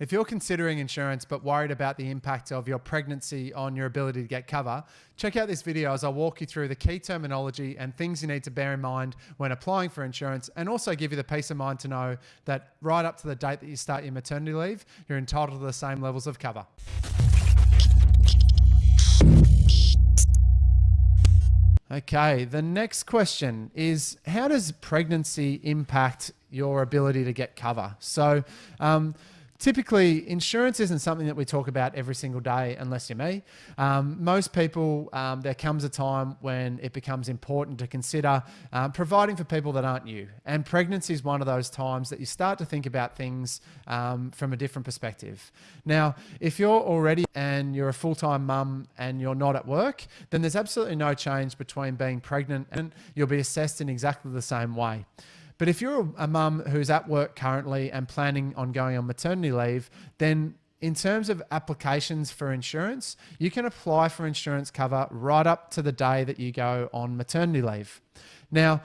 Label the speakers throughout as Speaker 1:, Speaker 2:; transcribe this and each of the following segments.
Speaker 1: If you're considering insurance but worried about the impact of your pregnancy on your ability to get cover, check out this video as I'll walk you through the key terminology and things you need to bear in mind when applying for insurance and also give you the peace of mind to know that right up to the date that you start your maternity leave, you're entitled to the same levels of cover. Okay, the next question is how does pregnancy impact your ability to get cover? So, um, typically insurance isn't something that we talk about every single day unless you're me. Um, most people um, there comes a time when it becomes important to consider um, providing for people that aren't you. And pregnancy is one of those times that you start to think about things um, from a different perspective. Now if you're already and you're a full-time mum and you're not at work then there's absolutely no change between being pregnant and you'll be assessed in exactly the same way but if you're a mum who's at work currently and planning on going on maternity leave, then in terms of applications for insurance, you can apply for insurance cover right up to the day that you go on maternity leave. Now,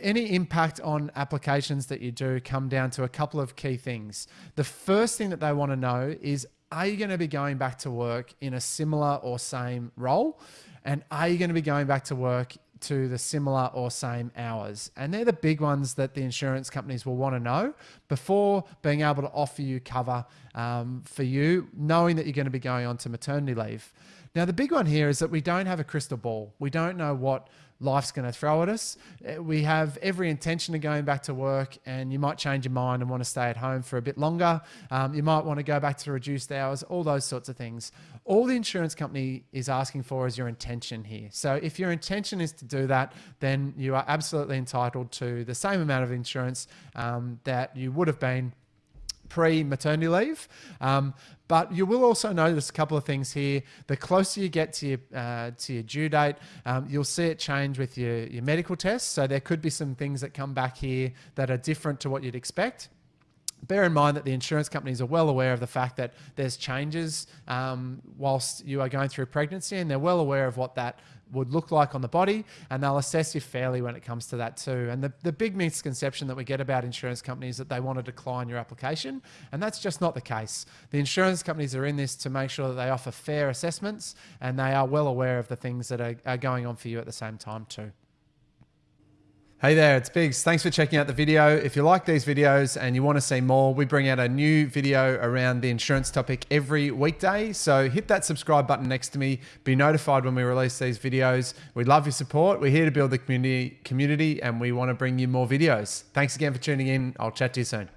Speaker 1: any impact on applications that you do come down to a couple of key things. The first thing that they want to know is are you going to be going back to work in a similar or same role? And are you going to be going back to work to the similar or same hours. And they're the big ones that the insurance companies will want to know before being able to offer you cover um, for you, knowing that you're going to be going on to maternity leave. Now, the big one here is that we don't have a crystal ball. We don't know what life's going to throw at us. Uh, we have every intention of going back to work, and you might change your mind and want to stay at home for a bit longer. Um, you might want to go back to reduced hours, all those sorts of things. All the insurance company is asking for is your intention here. So if your intention is to do that, then you are absolutely entitled to the same amount of insurance um, that you would have been pre-maternity leave. Um, but you will also notice a couple of things here. The closer you get to your, uh, to your due date, um, you'll see it change with your, your medical tests. So there could be some things that come back here that are different to what you'd expect bear in mind that the insurance companies are well aware of the fact that there's changes um, whilst you are going through pregnancy and they're well aware of what that would look like on the body and they'll assess you fairly when it comes to that too. And the, the big misconception that we get about insurance companies that they want to decline your application and that's just not the case. The insurance companies are in this to make sure that they offer fair assessments and they are well aware of the things that are, are going on for you at the same time too. Hey there, it's Biggs. Thanks for checking out the video. If you like these videos and you want to see more, we bring out a new video around the insurance topic every weekday. So hit that subscribe button next to me. Be notified when we release these videos. We love your support. We're here to build the community, community and we want to bring you more videos. Thanks again for tuning in. I'll chat to you soon.